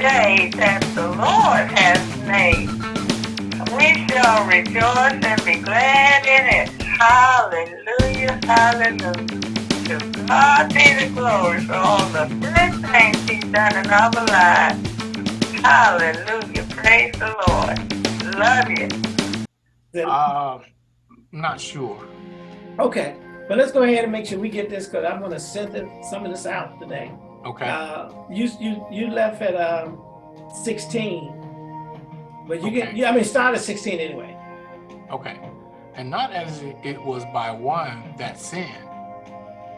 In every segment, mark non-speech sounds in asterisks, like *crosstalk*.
day that the Lord has made. We shall rejoice and be glad in it. Hallelujah, hallelujah. To God be the glory for all the good things he's done in our lives. Hallelujah, praise the Lord. Love you. Uh, not sure. Okay, but let's go ahead and make sure we get this because I'm going to send it, some of this out today. Okay. Uh, you you you left at um, 16, but you get Okay. you, I mean start at 16 anyway. Okay. And not as it was by one that sinned,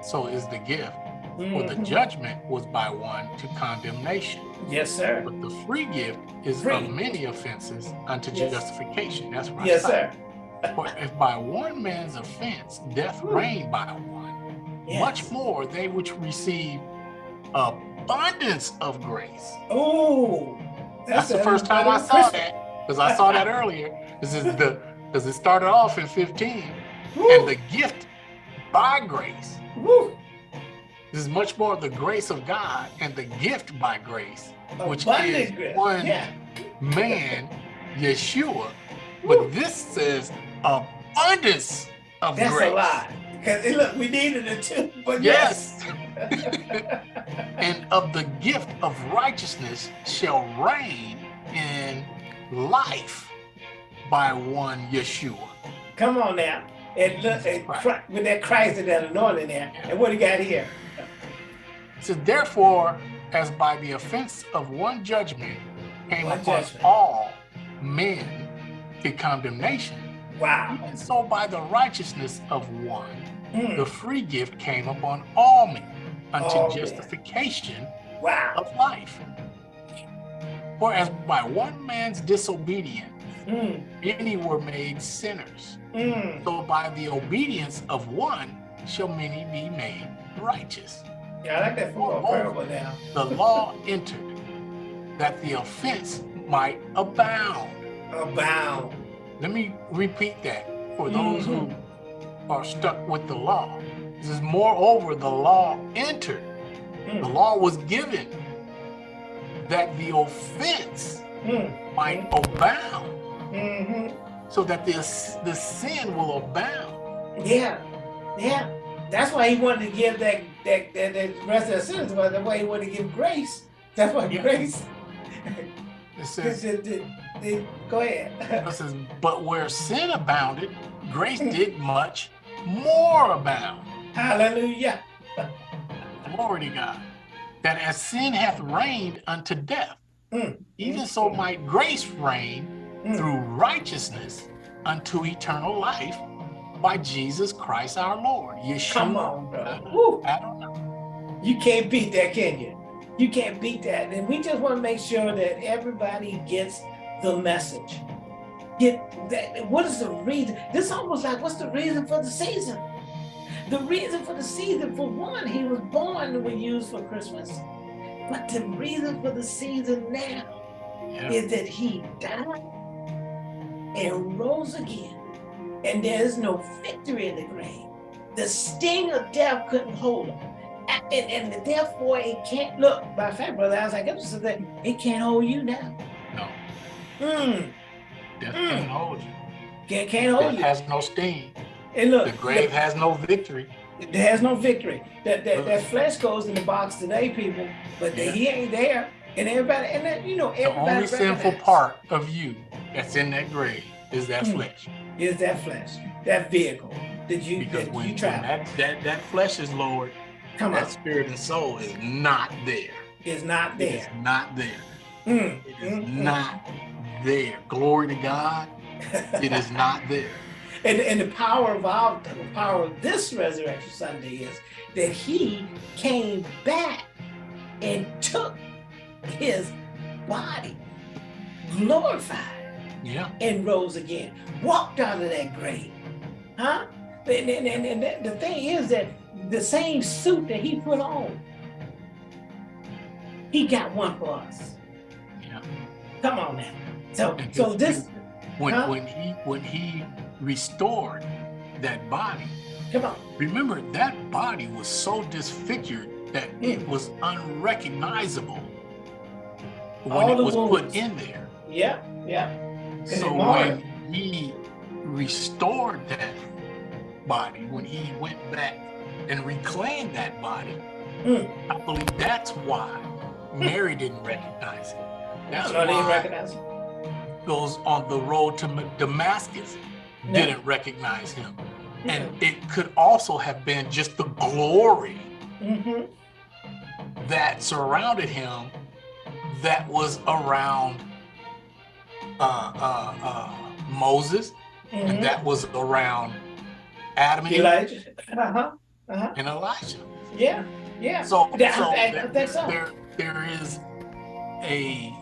so is the gift. For the Mhm. judgment was by one to condemnation. Yes, sir. But the free gift is Free. of many offenses unto Yes. justification. That's right. Yes, sir. For if by one man's offense death reigned by one, Yes. much more they which receive abundance of grace. Oh, That's the first time I saw that because I saw that earlier. This is the because it started off in 15 and the gift by grace. Woo. This is much more the grace of God and the gift by grace, which is grace. one Yeah. man, *laughs* Yeshua. But this says abundance of That's grace. That's a lie. Cause it, look, we needed it too. But Yes. yes. *laughs* and of the gift of righteousness shall reign in life by one Yeshua. Come on now. And look, and with that Christ and that anointing there. And what do you got here? So therefore, as by the offense of one judgment came One upon judgment. all men to condemnation, Wow. and so by the righteousness of one, Mm. the free gift came upon all men unto men. justification Wow. of life. For as by one man's disobedience, Mm. many were made sinners, Mm. so by the obedience of one shall many be made righteous. Yeah, I like that football parable now. The law entered that the offense might abound. Abound. Let me repeat that for those who are stuck with the law. Is moreover, the law entered. The Mm. law was given that the offense Mm. might abound, hmm so that the, the sin will abound. Yeah. Yeah. That's why he wanted to give that that that, that rest of the sentence, but that's why he wanted to give grace. That's why Yeah. grace. It *laughs* says, the- the- the- go ahead. it says, but where sin abounded, grace did much more abound. Hallelujah. Glory to God. That as sin hath reigned unto death, Mm. even so might grace reign Mm. through righteousness unto eternal life by Jesus Christ our Lord. Yeshua. Come on, brother. I don't know. You can't beat that, can you? You can't beat that. And we just want to make sure that everybody gets the message. Get that. What is the reason? This almost like what's the reason for the season? The reason for the season, for one, he was born we use for Christmas. But the reason for the season now Yeah. is that he died and rose again. And there's no victory in the grave. The sting of death couldn't hold him. And, and therefore it can't look, by fact, brother, I was like, that it can't hold you now. No, Mm, death Mm. can't hold you. can't, can't hold Death you. has no sting. And look, The grave has no victory. there has no victory. That, that that flesh goes in the box today, people, but Yeah. he ain't there. And everybody, and that, you know, everybody. The only sinful part of you that's in that grave is that Mm. flesh. is that flesh, that vehicle that you Because that when, you when that, that, that flesh is lowered, Come that on, spirit and soul is not there. is not It there. not there. Mm, It is mm. not there. Glory to God. *laughs* It is not there. And, and the power of our the power of this resurrection Sunday is that he came back and took his body, glorified, Yeah. and rose again, walked out of that grave. Huh? And, and, and, and the- thing is that the same suit that he put on, he got one for us. Yeah. Come on now. So so this When Huh? when he when he restored that body, come on. remember that body was so disfigured that it Mm. was unrecognizable. when All it was wounds. put in there. Yeah, yeah. So when he restored that body, when he went back and reclaimed that body, Mm. I believe that's why Mary didn't recognize him. That's No, didn't why recognize him. those on the road to Damascus Didn't recognize him. And it could also have been just the glory Mm-hmm. that surrounded him that was around uh, uh, uh, Moses Mm-hmm. and that was around Adam and Eve Elijah. Uh-huh. Uh-huh. and Elijah. Yeah. Yeah. So, Yeah, so there, so. there, there is a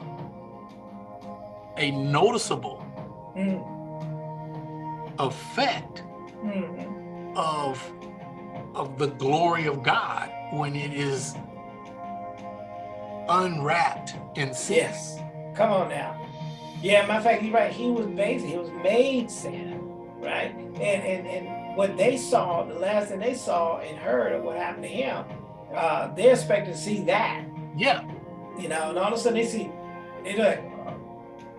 a noticeable Mm, effect mm, of of the glory of God when it is unwrapped in sin. Yes. Come on now. Yeah, matter of fact, you're right. He was basic. He was made sin, right? And and and what they saw, the last thing they saw and heard of what happened to him, uh, they expected to see that, Yeah, you know. And all of a sudden they see, they're like,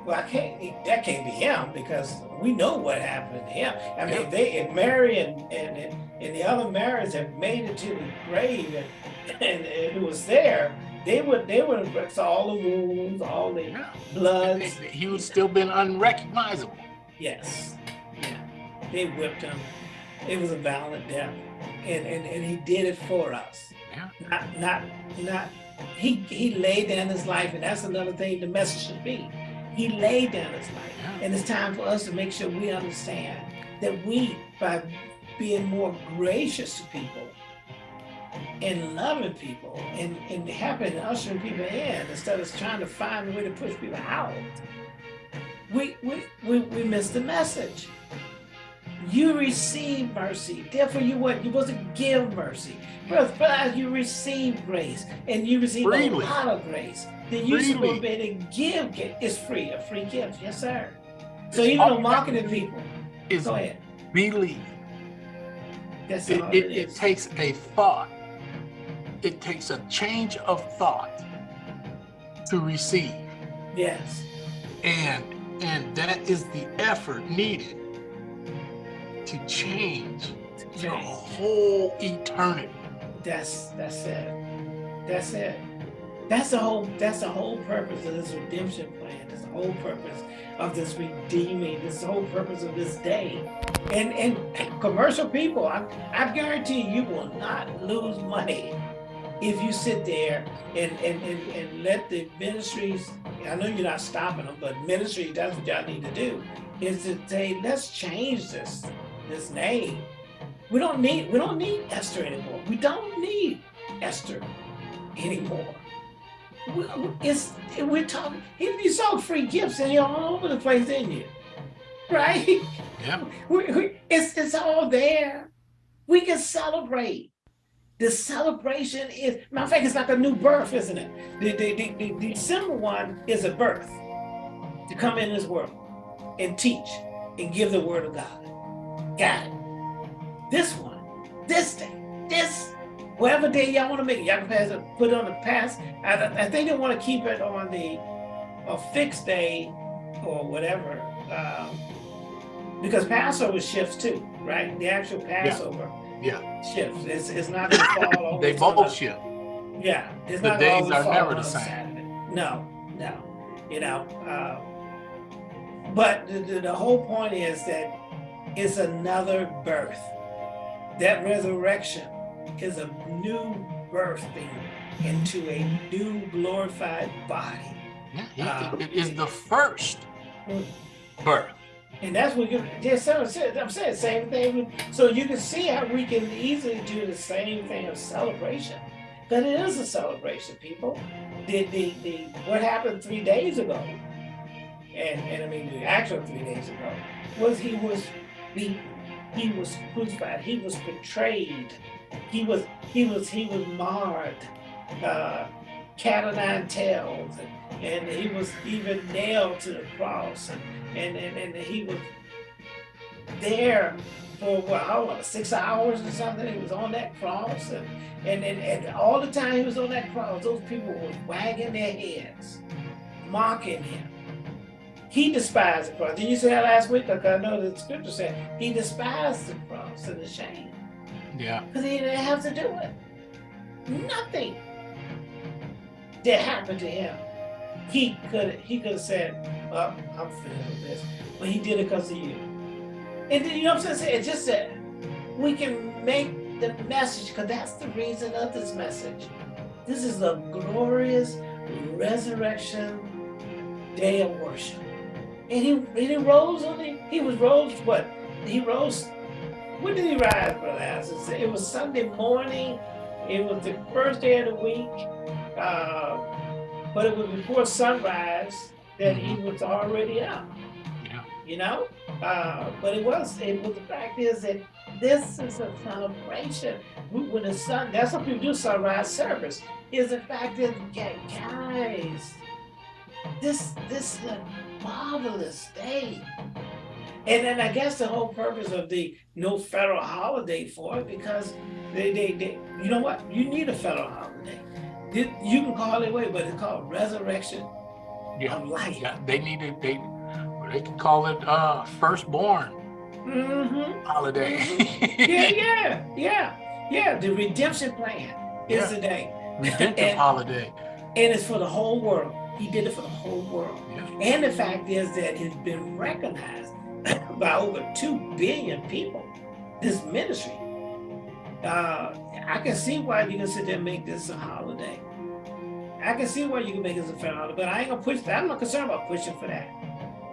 well, I can't. That can't be him because we know what happened to him. I mean, Yeah. they, if Mary and and and and the other Marys have made it to the grave and and, and it was there, they would they would have all the wounds, all the yeah. bloods. He would still been unrecognizable. Yes. Yeah. They whipped him. It was a violent death. And and, and he did it for us. Yeah. Not not not he he laid down his life, and that's another thing the message should be. He laid down his life. And it's time for us to make sure we understand that we, by being more gracious to people and loving people and, and helping ushering people in instead of trying to find a way to push people out, we, we, we, we miss the message. You receive mercy. Therefore, you what? You supposed to give mercy. But as you receive grace and you receive Freely. a lot of grace, then you're Freely. supposed to be able to give. gi- It's free, a free gift. Yes, sir. So even the marketing people, Is go ahead. believe. That's It, it, it it takes a thought. It takes a change of thought to receive. yes. And and that is the effort needed to change your whole eternity. That's that's it. That's it. That's the whole that's the whole purpose of this redemption plan. That's the whole purpose of this redeeming. This the whole purpose of this day. And and commercial people, I, I guarantee you will not lose money if you sit there and and, and, and let the ministries I know you're not stopping them, but ministry, that's what y'all need to do, is to say, let's change this this name. We don't need we don't need Esther anymore. We don't need Esther anymore. We- it's we're talking. You saw free gifts and you're all over the place, didn't you? Right? Yeah. We, we, it's it's all there. We can celebrate. The celebration is matter of fact, it's like a new birth, isn't it? The the, the, the, the December one is a birth to come in this world and teach and give the word of God. Got it. This one, this day, this whatever day y'all want to make it, y'all can pass it, put it on the past. I, I think they want to keep it on the a fixed day or whatever, um, because Passover shifts too, right? The actual Passover Yeah. shifts. It's, it's not gonna fall *laughs* over. They to both shift. yeah, it's The not days always are fall never the same. Saturday. No, no, you know. Uh, but the, the, the whole point is that it's another birth. That resurrection is a new birthing into a new glorified body. Yeah, Uh, it is the first birth. And that's what you just I'm saying same thing. So you can see how we can easily do the same thing of celebration. But it is a celebration, people. The the, the what happened three days ago, and and I mean the actual three days ago, was he was beaten, he was crucified, he was betrayed, he was he was he was marred, uh, cat o' nine tails, and, and he was even nailed to the cross, and and, and, and he was there for what I don't know, six hours or something. He was on that cross, and, and and and all the time he was on that cross, those people were wagging their heads, mocking him. He despised the cross. Did you say that last week? Like I know the scripture said he despised the cross and the shame. Yeah. Because he didn't have to do it. Nothing that happened to him. He could he could have said, well, I'm finished with this. But he did it because of you. And then you know what I'm saying? It's just that we can make the message, because that's the reason of this message. This is a glorious resurrection day of worship. And he, he rose on the, he was rose, what? He rose, when did he rise, Brother Asis? It was Sunday morning. It was the first day of the week. Uh, but it was before sunrise that he was already up. Yeah. You know? Uh, but it was, it was the fact is that this is a celebration. When the sun, that's what people do sunrise service. Is the fact that guys, this this is a marvelous day. And then I guess the whole purpose of the no federal holiday for it because they, they, they you know what? You need a federal holiday. You can call it way, but it's called resurrection Yeah. of life. Yeah. They needed they they can call it uh firstborn Mm-hmm. holiday. *laughs* Yeah, yeah, yeah, yeah. The redemption plan is Yeah. today. Redemptive *laughs* And- holiday. And it's for the whole world. He did it for the whole world. And the fact is that it's been recognized *coughs* by over 2 billion people, this ministry. Uh, I can see why you can sit there and make this a holiday. I can see why you can make this a fair holiday, but I ain't gonna push that. I'm not concerned about pushing for that.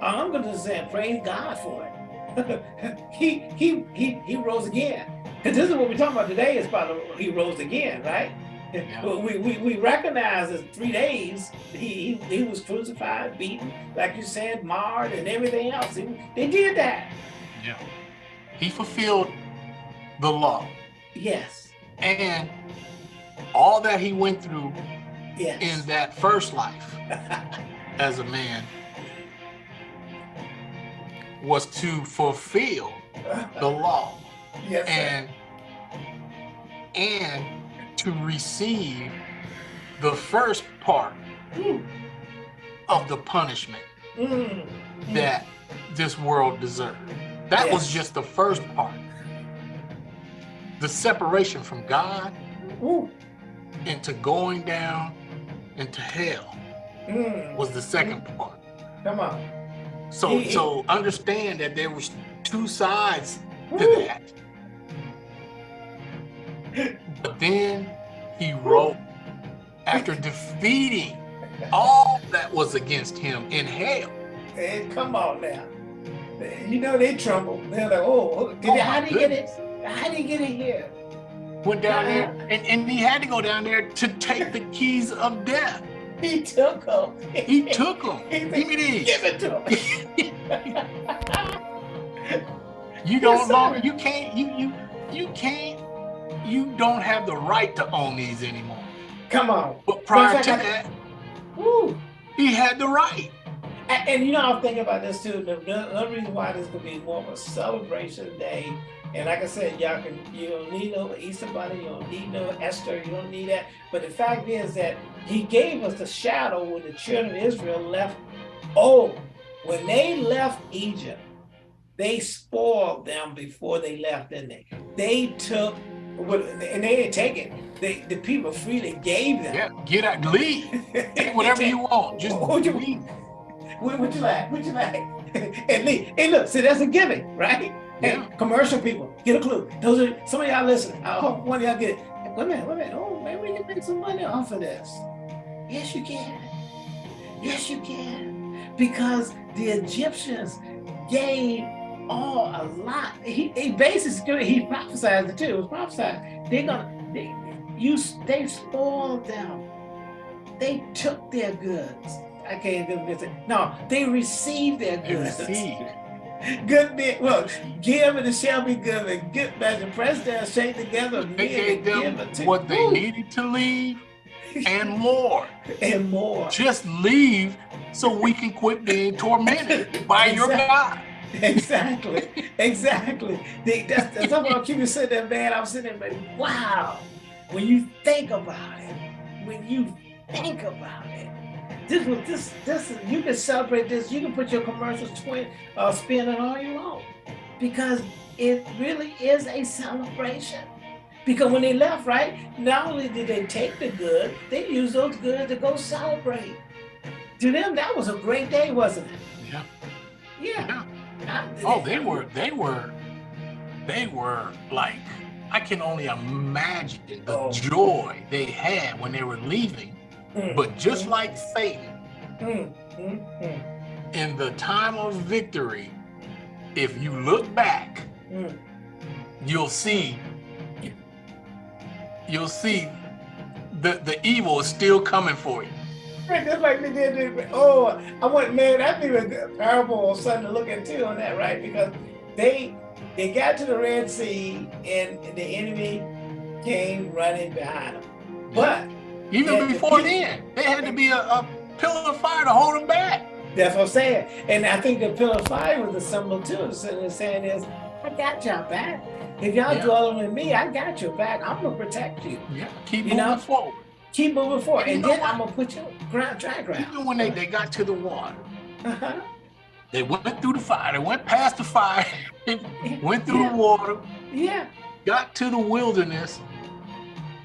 I'm gonna say praise God for it. *laughs* he he he he rose again. And this is what we're talking about today is about he rose again, right? Yeah. We, we, we recognize that three days he, he he was crucified, beaten, like you said, marred, and everything else. He- they did that. Yeah. He fulfilled the law Yes. and all that he went through Yes. in that first life *laughs* as a man was to fulfill the law yes. sir. and and to receive the first part Ooh. of the punishment Mm. that this world deserved. That was just the first part. The separation from God Ooh. into going down into hell Mm. was the second part. Come on. So He- so understand that there was two sides to that. *laughs* But then he wrote after defeating all that was against him in hell. Hey, come on now. You know they tremble. They're like, oh, did Oh, they, how did he get it? How did he get it here? Went down there Uh-huh. and, and he had to go down there to take the keys of death. He took them. He took them. Give me these. Give it to him. *laughs* *laughs* You don't Yes, longer you can't you you you can't you don't have the right to own these anymore. Come on. But prior to that, Woo. he had the right. And, and you know, I'm thinking about this too. The, the reason why this could be more of a celebration day, and like I said, y'all can you don't need no Easter bunny, you don't need no Esther, you don't need that. But the fact is that He gave us the shadow when the children of Israel left. Oh, when they left Egypt, they spoiled them before they left, didn't they? They took, what- and they didn't take it. They, the people freely gave them. Yeah, get out, leave. Take whatever you *laughs* want. Just What you- leave. What, what you like? What you like? *laughs* and leave. Hey, look, see, that's a giving, right? Hey, Yeah. commercial people, get a clue. Those are some of y'all listening. I hope one of y'all get it. Wait a minute, wait a minute. Oh, maybe we can make some money off of this. Yes, you can. Yes, you can. Because the Egyptians gave all a lot. He, he basically he prophesied it too. It was prophesied. They're gonna they you they spoiled them. They took their goods. I can't do this. No, they received their They goods. received. *laughs* Good men, well, give and it shall be. Good measure, pressed down, shake together, They gave them what they Woo! needed to leave and more. *laughs* and more. Just leave so we can quit being tormented by your God. *laughs* Exactly, exactly. They, that's, that's I'm keeping sitting there, man. I'm sitting there, like, wow. When you think about it, when you think about it, this was this this you can celebrate this. You can put your commercials twin uh, spin it all you want because it really is a celebration. Because when they left, right, not only did they take the good, they used those goods to go celebrate. To them, that was a great day, wasn't it? Yeah. Yeah. yeah. Oh, they were, they were, they were like, I can only imagine the oh. joy they had when they were leaving. Mm. But just mm. like Satan, mm. mm, mm. in the time of victory, if you look back, mm. you'll see you'll see the the evil is still coming for you. Just like they did. Oh, I went man. That'd be a parable or something to look at too on that, right? Because they they got to the Red Sea and the enemy came running behind them. But even before then, they had to be a, a pillar of fire to hold them back. That's what I'm saying. And I think the pillar of fire was a symbol too. So the saying is, I got y'all back. If y'all yeah. dwelling with me, I got your back. I'm gonna protect you. Yeah, keep you moving know? forward. Keep moving forward. And, and then I'm gonna put you ground dry ground. Even when they, they got to the water, uh-huh. they went through the fire, they went past the fire, *laughs* went through yeah. the water, yeah, got to the wilderness,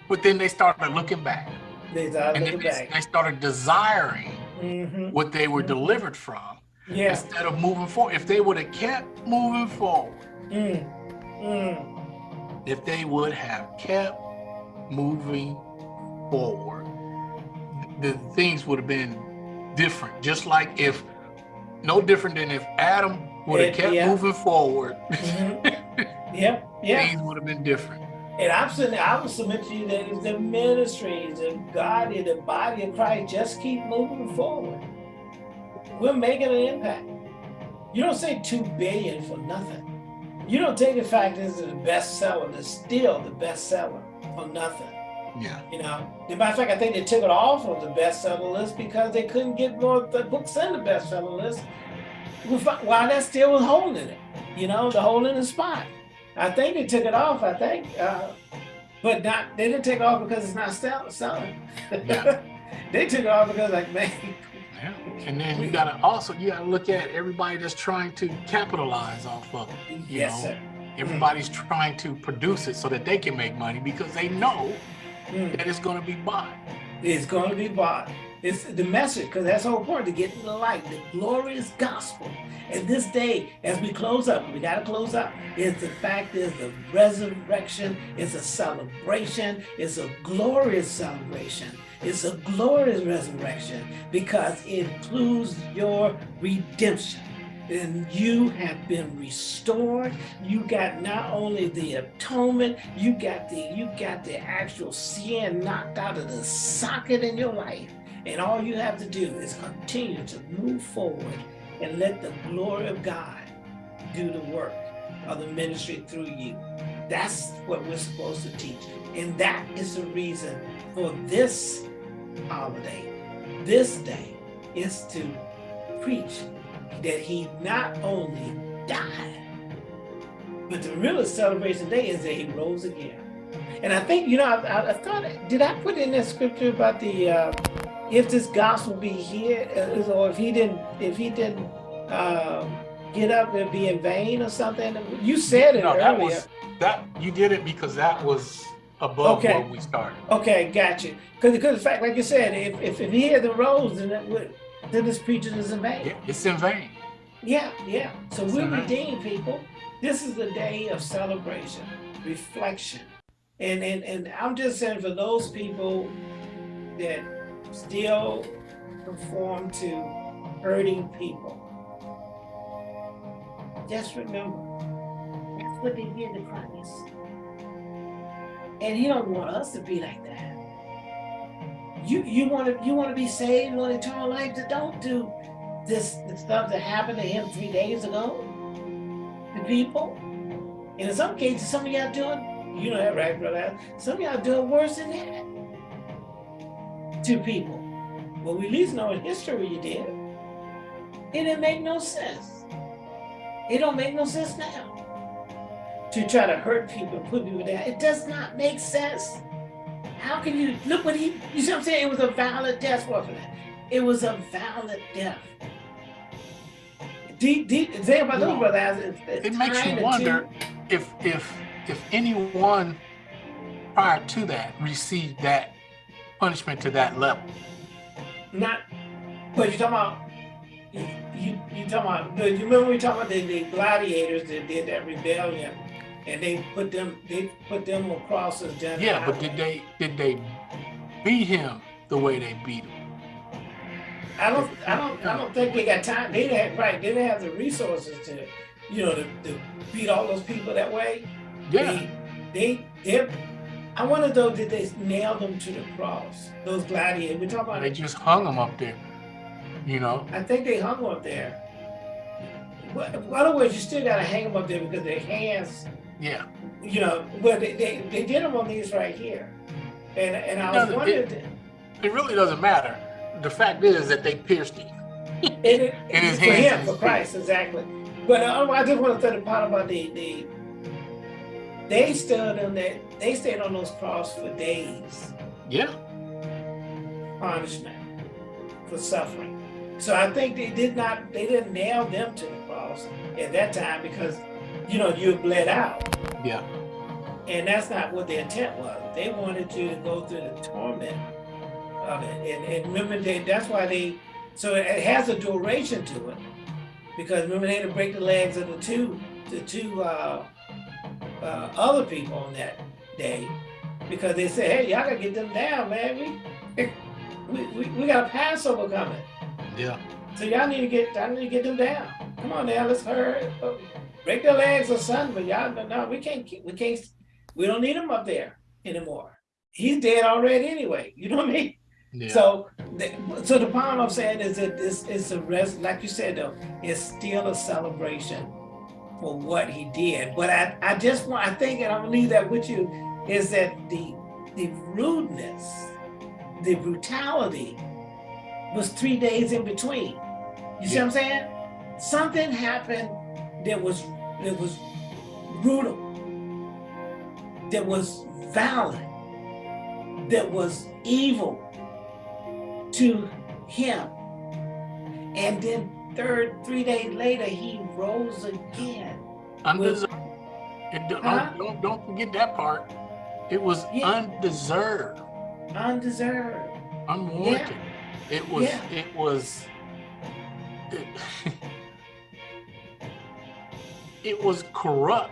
but then they started looking back. They started and looking they, back. They started desiring mm -hmm. what they were mm -hmm. delivered from. Yeah. Instead of moving forward. If they would have kept moving forward, mm. Mm. If they would have kept moving forward, the things would have been different. Just like if, no different than if Adam would have kept yeah. moving forward. *laughs* Mm -hmm. yeah, yeah. Things would have been different. And I'm saying, I would submit to you that it's the ministries of God in the body of Christ just keep moving forward. We're making an impact. You don't say two billion for nothing. You don't take the fact that it's the best seller, it's still the best seller for nothing. Yeah. You know, as a matter of fact, I think they took it off of the bestseller list because they couldn't get more the books in the bestseller list. While that still was holding it, you know, the holding the spot. I think they took it off. I think, uh, but not they didn't take it off because it's not selling. Yeah. *laughs* they took it off because like man, yeah. And then you gotta also you gotta look at everybody that's trying to capitalize off of it. You yes, know? sir. Everybody's mm. trying to produce it so that they can make money because they know mm. that it's gonna be bought. It's gonna be bought. It's the message, because that's so important to get in the light, the glorious gospel. And this day, as we close up, we got to close up, is the fact is the resurrection is a celebration, it's a glorious celebration. It's a glorious resurrection because it includes your redemption. And you have been restored. You got not only the atonement, you got the you got the actual sin knocked out of the socket in your life. And all you have to do is continue to move forward and let the glory of God do the work of the ministry through you. That's what we're supposed to teach. And that is the reason for this holiday, this day, is to preach that he not only died, but the real celebration day is that he rose again. And I think, you know, I, I thought, did I put in that scripture about the, uh, if this gospel be here, uh, or if he didn't, if he didn't uh, get up and be in vain or something? You said it no, earlier. That was, that, you did it because that was above okay. where we started. Okay, gotcha. Because because the fact, like you said, if if, if he had the rose, then that would then this preaching is in vain. Yeah, it's in vain. Yeah, yeah. So it's we're redeemed people. This is the day of celebration, reflection. And and and I'm just saying for those people that still conform to hurting people. Just remember, that's what they did to Christ. And he don't want us to be like that. You you want to you want to be saved, want eternal life, that don't do this the stuff that happened to him three days ago to people. And in some cases, some of y'all doing, you know that right, brother? Some of y'all doing worse than that to people. Well, we at least know in history you did. It didn't make no sense. It don't make no sense now to try to hurt people, put people down. It does not make sense. How can you, look what he, you see what I'm saying? It was a violent death warrant. It was a violent death. Deep, deep, thing about those brothers, it, it makes you wonder if if if anyone prior to that received that punishment to that level. Not, but you're talking about you, you, you talking about, you remember we talking about the, the gladiators that did that rebellion and they put them, they put them across the general. Yeah, but did they, did they beat him the way they beat him? I don't, I don't, I don't think they got time. They didn't have, right, they didn't have the resources to, you know, to, to beat all those people that way. Yeah. They, they, they I wonder though, did they nail them to the cross? Those gladiators. We talk about. They just hung them up there you know? I think they hung them up there. In other words, you still got to hang them up there because their hands. Yeah. You know, well, they, they, they did them on these right here. And, and I was wondering. It, it really doesn't matter. The fact is that they pierced him. it, it, in his for hands. him, for Christ, exactly. But uh, I just want to throw the part about the, the they stood on that they stayed on those cross for days. Yeah. Punishment for suffering. So I think they did not, they didn't nail them to the cross at that time because, you know, you bled out. Yeah. And that's not what the intent was. They wanted you to go through the torment of it. And, and remember, they, that's why they, so it has a duration to it. Because remember, they had to break the legs of the two, the two uh, uh, other people on that day. Because they said, hey, y'all gotta get them down, man. We, *laughs* we, we, we got a Passover coming. Yeah. So y'all need to get, I need to get them down. Come on now, let's hurry. Break their legs or something, but y'all, no, we can't, we can't, we don't need him up there anymore. He's dead already anyway. You know what I mean? Yeah. So, so the point I'm saying is that this is a rest, like you said though, it's still a celebration for what he did. But I, I just want, I think, and I'm gonna leave that with you, is that the the rudeness, the brutality was three days in between. You see what I'm saying? Something happened that was that was brutal, that was violent, that was evil to him. And then third, three days later, he rose again. Undeserved. don't, huh? don't, don't forget that part. It was yeah. undeserved. Undeserved. Unwarranted. Yeah. It was, yeah. it was, it, *laughs* it was corrupt.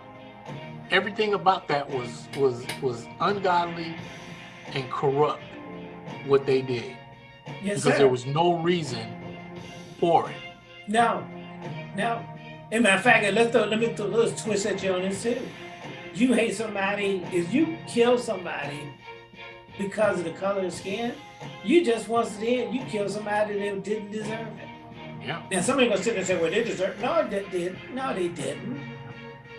Everything about that was, was, was ungodly and corrupt what they did. Yes, because sir. there was no reason for it. Now, now, in matter of fact, let's throw, let me throw a little twist at you on this too. You hate somebody, if you kill somebody because of the color of skin, you just once again, you kill somebody that didn't deserve it. Yeah. Now somebody gonna sit there and say, well, they deserve No, they did. No, they didn't.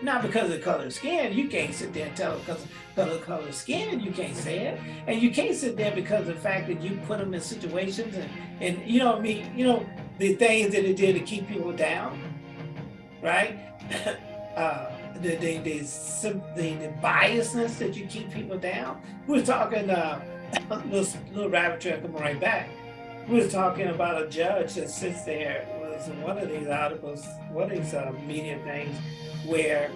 Not because of the color of skin. You can't sit there and tell them because of the color of skin, you can't say it. And you can't sit there because of the fact that you put them in situations and, and you know I mean, you know, the things that it did to keep people down, right? *coughs* uh, the, the, the, the, the biasness that you keep people down. We were talking uh, *coughs* little, little rabbit trail coming right back. We was talking about a judge that sits there was in one of these articles, one of these uh, media things, where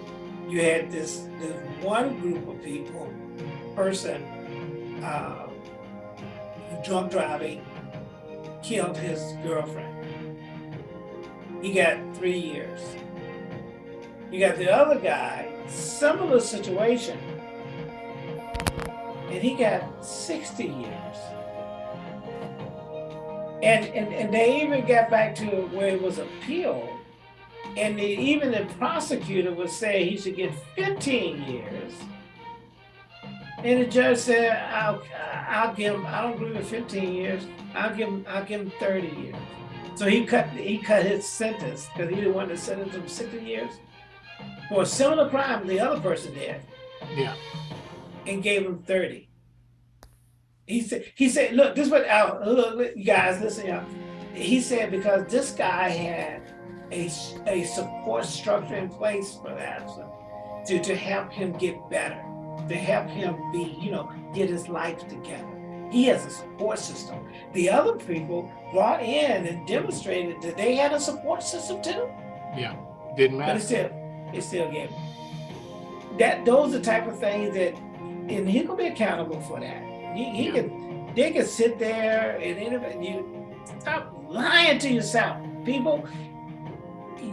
you had this this one group of people, person, uh, drunk driving, killed his girlfriend. He got three years. You got the other guy, similar situation, and he got 60 years. And, and, and they even got back to where it was appealed. And even the prosecutor would say he should get 15 years. And the judge said, I'll, I'll give him, I don't agree with 15 years. I'll give him, I'll give him 30 years. So he cut, he cut his sentence because he didn't want to sentence him 60 years for a similar crime the other person did. Yeah and gave him 30. He said, he said, look, this went out, look, you guys, listen, y'all. He said, because this guy had a, a support structure in place for that to, to help him get better, to help him be, you know, get his life together. He has a support system. The other people brought in and demonstrated that they had a support system too. Yeah, didn't matter. But it still, it still gave. That those are the type of things that, and he gonna be accountable for that. He, he Yeah. can, they can sit there and you stop lying to yourself, people.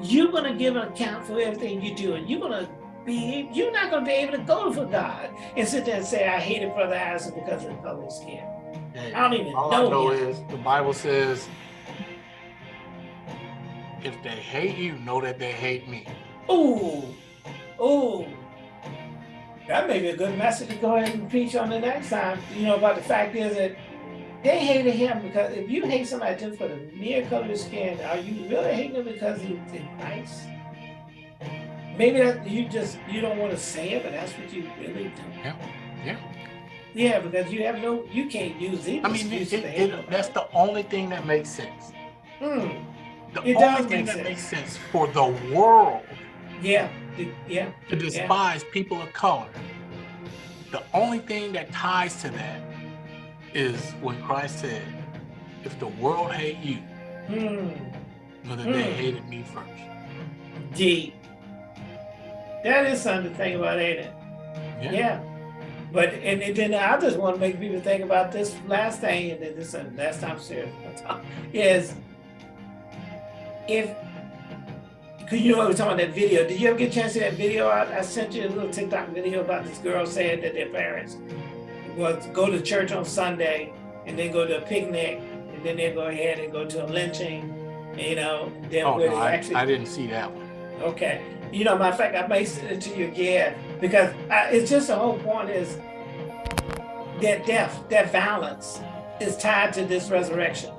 You're gonna give an account for everything you do, and you're gonna be, you're not gonna be able to go for God and sit there and say, I hated Brother Isaac because of the color skin. Hey, I don't even all know I know him. is the Bible says, if they hate you, know that they hate me. Ooh, ooh. That may be a good message to go ahead and preach on the next time. You know, but the fact is that they hated him because if you hate somebody just for the mere color of his skin, are you really hating him because he's Christ? Maybe that you just you don't want to say it, but that's what you really do. Yeah, yeah. Yeah, because you have no, you can't use these I mean, it, it, it- that's the only thing that makes sense. Hmm. The It only thing make that sense. makes sense for the world Yeah, yeah, to despise people of color. The only thing that ties to that is when Christ said, if the world hate you, know that they Mm. hated me first. Deep. That is something to think about, ain't it? Yeah. Yeah. But and, and then I just want to make people think about this last thing, and then this is the last time serious *laughs* is if because you know we were talking about that video. Did you ever get a chance to see that video? I, I sent you a little TikTok video about this girl saying that their parents was go to church on Sunday and then go to a picnic and then they go ahead and go to a lynching, you know, then Oh, no, I, actually I didn't see that one. Okay. You know, matter of fact, I may send it to you again because I, it's just the whole point is that death, that violence is tied to this resurrection,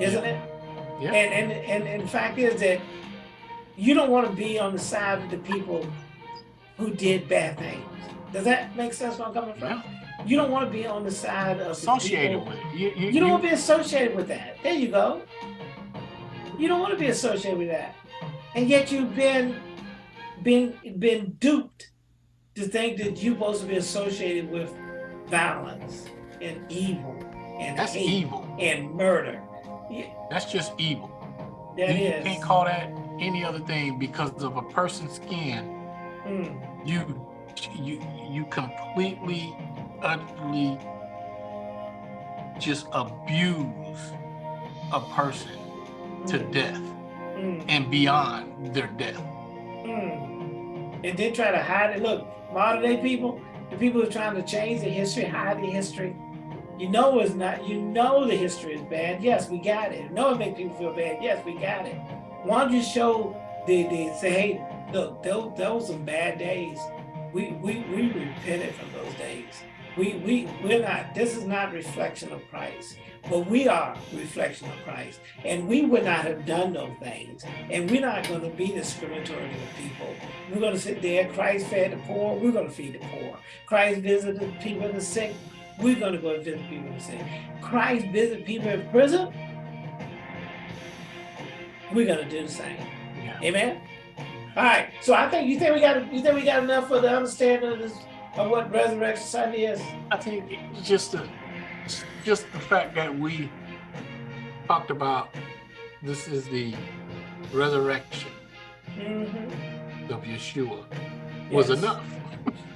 isn't it? Yeah. And, and and and the fact is that you don't want to be on the side of the people who did bad things. Does that make sense where I'm coming from? Yeah. You don't want to be on the side of Associated people- with it. You, you, you don't want to be associated with that. There you go. You don't want to be associated with that. And yet you've been been been duped to think that you're supposed to be associated with violence and evil and that's evil. and murder. Yeah, That's just evil. that you, you is. can't call that any other thing because of a person's skin. Mm, You you you completely, utterly just abuse a person to mm, death mm, and beyond their death. mm. And then try to hide it. Look, modern day people, the people who are trying to change the history, hide the history. You know it's not, you know the history is bad. Yes, we got it. You know it makes people feel bad. Yes, we got it. Why don't you show the, the say, hey, look, those, those some bad days. We, we, we repented from those days. We, we, we're not, this is not reflection of Christ, but we are reflection of Christ. And we would not have done those things. And we're not going to be discriminatory to the people. We're going to sit there. Christ fed the poor. We're going to feed the poor. Christ visited people in the sick. We're going to go visit people in the sick. Christ visited people in prison. We're going to do the same. Yeah. Amen. All right. So I think you think we got you think we got enough for the understanding of this of what Resurrection Sunday is. I think just the just the fact that we talked about this is the resurrection Mm-hmm. of Yeshua was Yes. enough.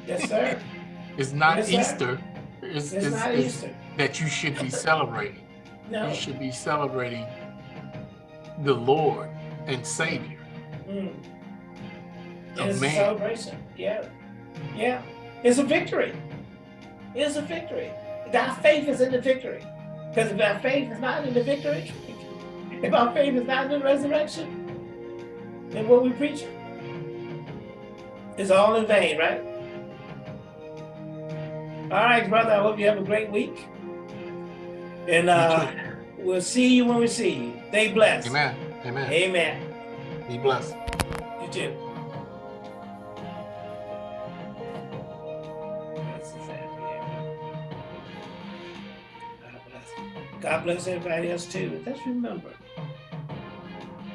Yes, sir. *laughs* It's not Yes, sir. Easter. It's, It's it's- not it's Easter. that you should be celebrating. No. You should be celebrating the Lord and Savior. Mm. It's a celebration. Yeah. Yeah. It's a victory. It's a victory. Our faith is in the victory. Because if our faith is not in the victory, *laughs* if our faith is not in the resurrection, then what we preach is all in vain, right? All right, brother. I hope you have a great week. And uh. We'll see you when we see you. Stay blessed. Amen. Amen. Amen. Be blessed. You too. That's the sad thing. God bless. God bless everybody else too. Let's remember,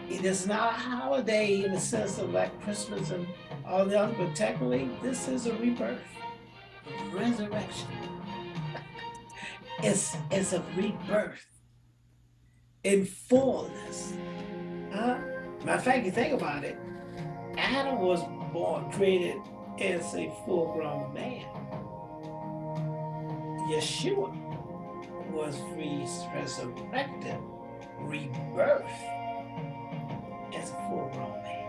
it is not a holiday in the sense of like Christmas and all the other, but technically this is a rebirth, a resurrection. *laughs* It's, it's a rebirth in fullness. Huh? Matter of fact, you think about it, Adam was born, created as a full-grown man. Yeshua was resurrected, rebirth as a full-grown man.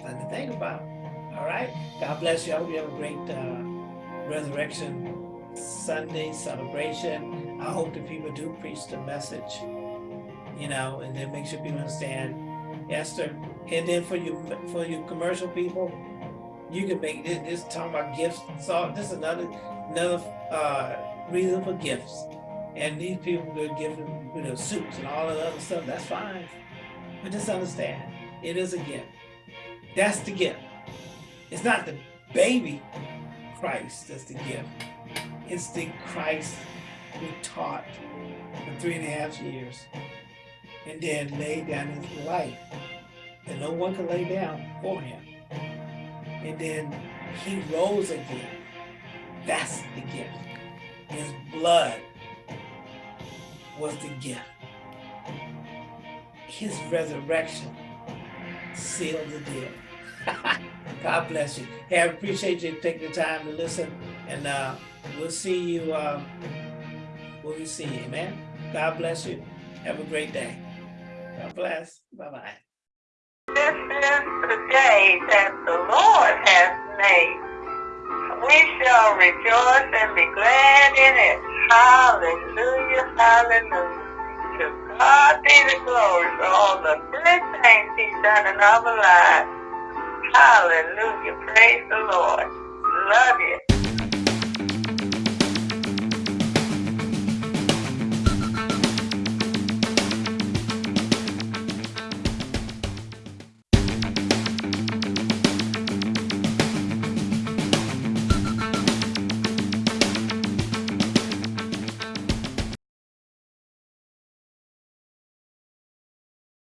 Something to think about. All right. God bless you. I hope you have a great uh, resurrection Sunday celebration. I hope that people do preach the message, you know, and then make sure people understand Esther. And then for you, for you commercial people, you can make this, this talking about gifts. So this is another another uh, reason for gifts. And these people give them, you know, suits and all the other stuff. That's fine, but just understand, it is a gift. That's the gift. It's not the baby Christ that's the gift. It's the Christ who taught for three and a half years and then laid down his life that no one could lay down for him. And then he rose again. That's the gift. His blood was the gift. His resurrection sealed the deal. *laughs* God bless you. Hey, I appreciate you taking the time to listen. And uh, we'll see you um, we see you. Amen. God bless you. Have a great day. God bless. Bye-bye. This is the day that the Lord has made. We shall rejoice and be glad in it. Hallelujah, hallelujah. To God be the glory for all the good things he's done in our lives. Hallelujah. Praise the Lord. Love you.